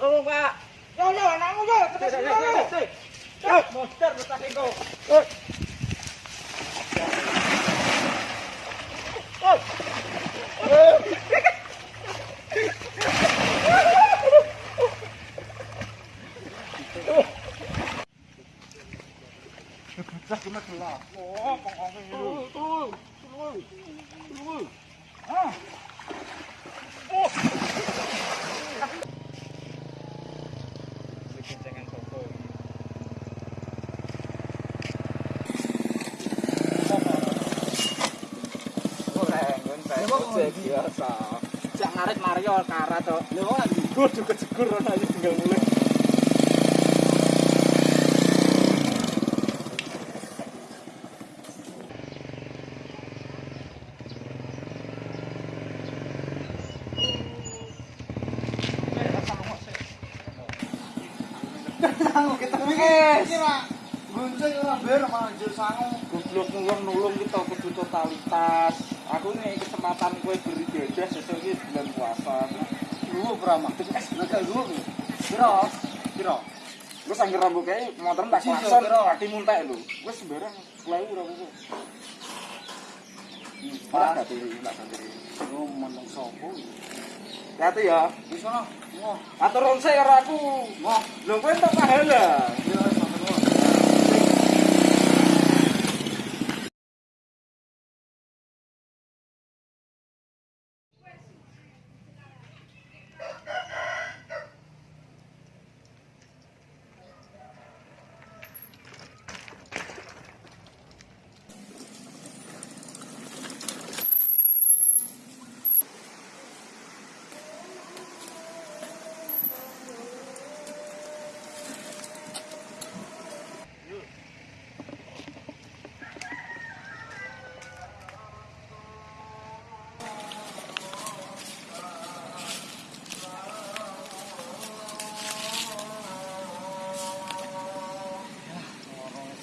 Oh, pak yo oh, oh, oh, oh, oh, oh, oh, oh, oh, Lah oh, oh, oh, oh, oh, oh, Tolong. oh, oh, oh, Biasa. Jak ngarit Mario karat to. Lho, kudu kejegur ana iki tinggal mulai. Sangu iki. Gunjing ora ber manjur sangu. Goblok nulung nulung kita kudu totalitas. Aku nih kesempatan kowe beribadah sesuk iki bulan puasa. Lu berapa? Es naga lu. Piro? Piro? Gue sanggir rambut kayak motor tak klakson, kira. kaki muntek lu. Gue sembarang selalu rambut. Ora gak diri, tak sendiri. Lu meneng sopo? Hati ya. Wis ono. Ngoh. Atur ronse karo aku. Ngoh. Lho kowe entuk pahala. Yo wis ngono.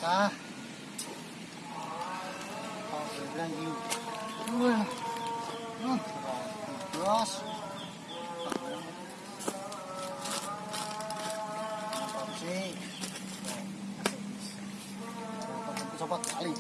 Sa. Oh, bilang you. Wah. Hmm. Coba kali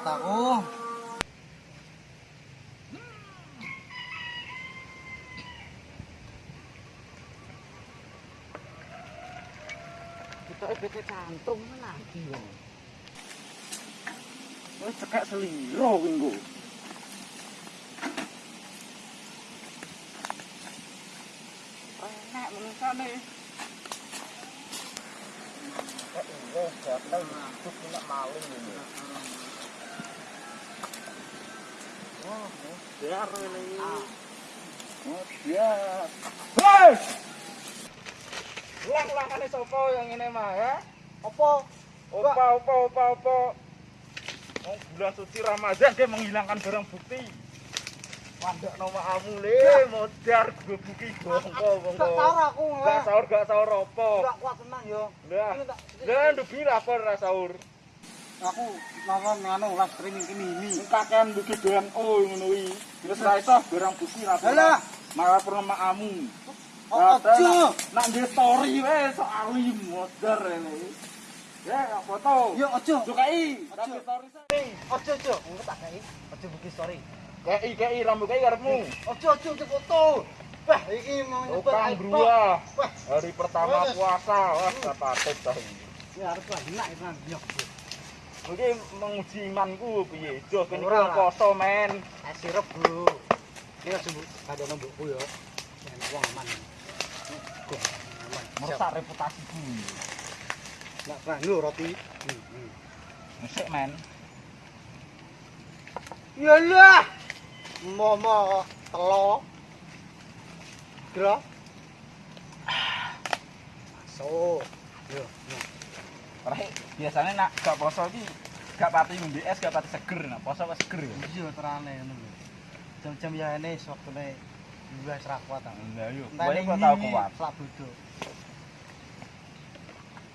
mataku. Kita kita cantum lagi bang. Wes cekak seliro kuwi Enak menusane. Kok wong gatel ngantuk nek maling ngene. Oh. Hei! Ulang-ulangane sapa yang ini mah ya? Apa? Opa, opa, opa, opa. Mau bulan suci Ramadan dia menghilangkan barang bukti. Wandak nama kamu le, modar gue bongko, bongko. Gak tahu aku Gak nggak. sahur, gak sahur apa. Gak kuat tenang yo. Lah, lah ndubi lapor ra sahur. Aku nonton nganu live streaming ini ini. Kakean bukti doan oh ngono kuwi. Terus ra iso barang bukti ra. Alah. Malah pernah kamu. Oh, ojo. Nak nge story wae soal modar ini. Ya, foto. Yo ojo. Sukai, Ojo. story saya. Ojo ojo. Ngono tak kei. Ojo bukti story. Kei, kei, rambut kei karepmu. Ojo ojo ojo foto. Wah, iki mau nyebut Tukang. Wah, Hari pertama puasa. Wah, gak patut dah. ya harus lah enak itu nyok. Kowe menguji imanku piye? Jo kene kok koso men. Es sirup, Bu. Iki aja Bu, padha nembokku ya. Yen wong aman. Merusak reputasiku. ku. Nak roti. Hmm. hmm. Mesek men. Yalah. Momo telo. Gro. Ah, Masuk. Yo, yo. Ora biasanya nak gak poso iki gak pati ngombe es, gak pati seger. Nah, poso kok seger ya. Iya terane ngono lho. Jam-jam ya ini waktune juga serak kuat ah. Lah yo, Entah kowe ini kok tau ini, kuat. Selak bodoh.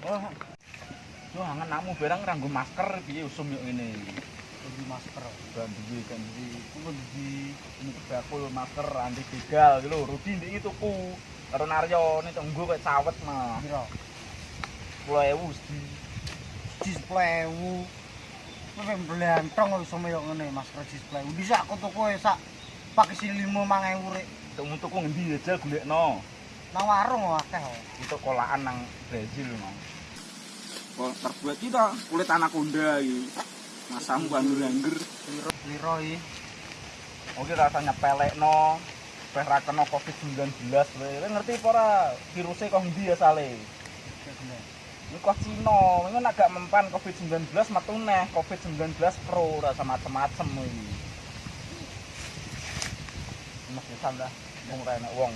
Wah. Yo angen nakmu barang nganggo masker piye usum yo ngene. Kudu masker. Duwe kan iki kuwi di ini bakul masker anti begal iki lho Rudi ndek iki tuku karo Naryo nek tunggu kok cawet mah. Piro? 10.000 sedi. Displewu. Kowe mblantong kok iso koyo ngene masker displewu. Bisa aku tuku e sak pakai si 5 5000 rek. Tuku tuku ngendi aja golekno. Nang warung kok akeh kok. Itu kolaan nang Brazil mau. Oh, terbuat kita kulit anaconda iki. Masamu angger-angger. Liro liro iki. Oke rasanya pelekno. Peh ra kena Covid-19 kowe. Ngerti apa ora virusnya kok asale? Ini kok Cina, ini nak gak mempan Covid-19 metu neh Covid-19 Pro rasa macem-macem iki. Mesti sandah wong enak wong.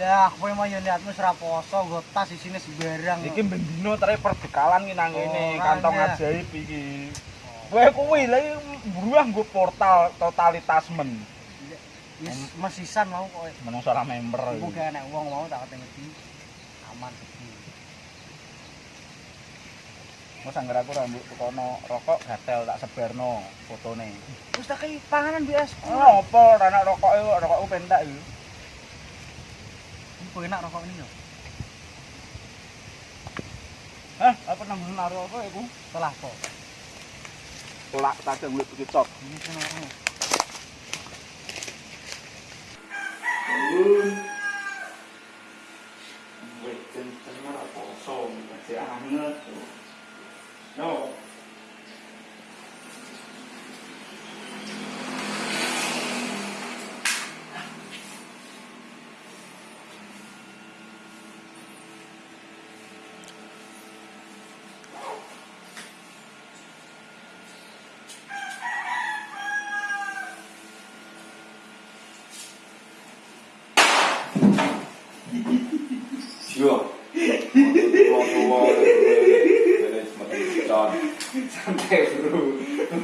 Lah, kowe mau yo niatmu ora poso, nggo tas isine sembarang. Iki bendino tere perbekalan ki nang ngene, kantong ajaib iki. Kowe kuwi lha iki buruah nggo portal totalitasmen. Wis mesisan mau kowe. Menungso ora member. Iku gak enak wong mau tak ngerti. Aman Wes anggar aku rambut tukono rokok gatel tak sebarno fotone. Wis tak kei panganan biasa. Oh, apa ora enak rokoke kok rokokku pentak iki. Iku enak rokok ini yo. Hah, apa nang naruh apa iku? Setelah kok. Kolak tajam kulit kecot. Ini kan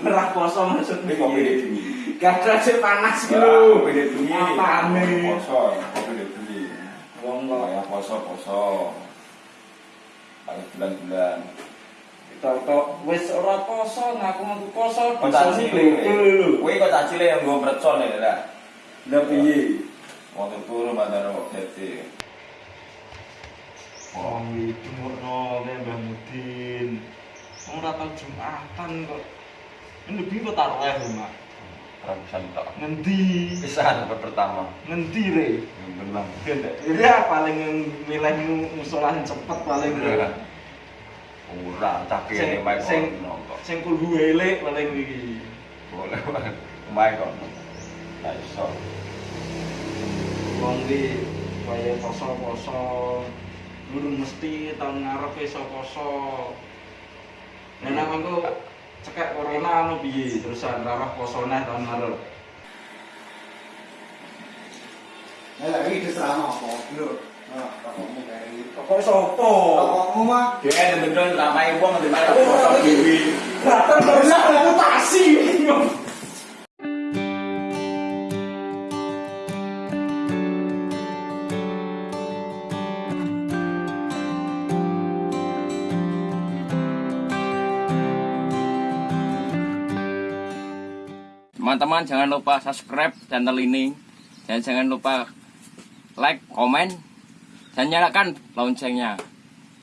merah poso maksudnya kopi di bumi gak aja panas lu beda bumi apa poso kopi di wong lo ya poso poso. Paling bulan bulan tau wis ora poso ngaku ngaku poso poso sih beda eh? Kowe kok kau caci le yang ya eh, lah. Lebih waktu itu lu mandor waktu Wong ne Mbah Mudin. Wong ora tau Jumatan kok. Endi kok taruh eh, Mak? Ratusan tak. Ngendi? Pisan pertama. Ngendi re? Belang. Ya paling milihmu musola sing cepet paling. Ora, Sing- ini main sing-. Sing kulhu elek paling iki. Boleh, main kok. Nah, iso. Wong iki kaya poso-poso. Durung mesti tahun ngarep iso poso. Nang engko cekek corona anu piye terusan rarah poso neh tahun ngarep. Ya lagi diserang apa? Lho. Nah, kayak gitu. Kok sopo? Rokokmu mah Dia ada beneran ramai uang di mana kosong dewi. Gatel terus reputasi. Teman-teman jangan lupa subscribe channel ini dan jangan lupa like, komen dan nyalakan loncengnya.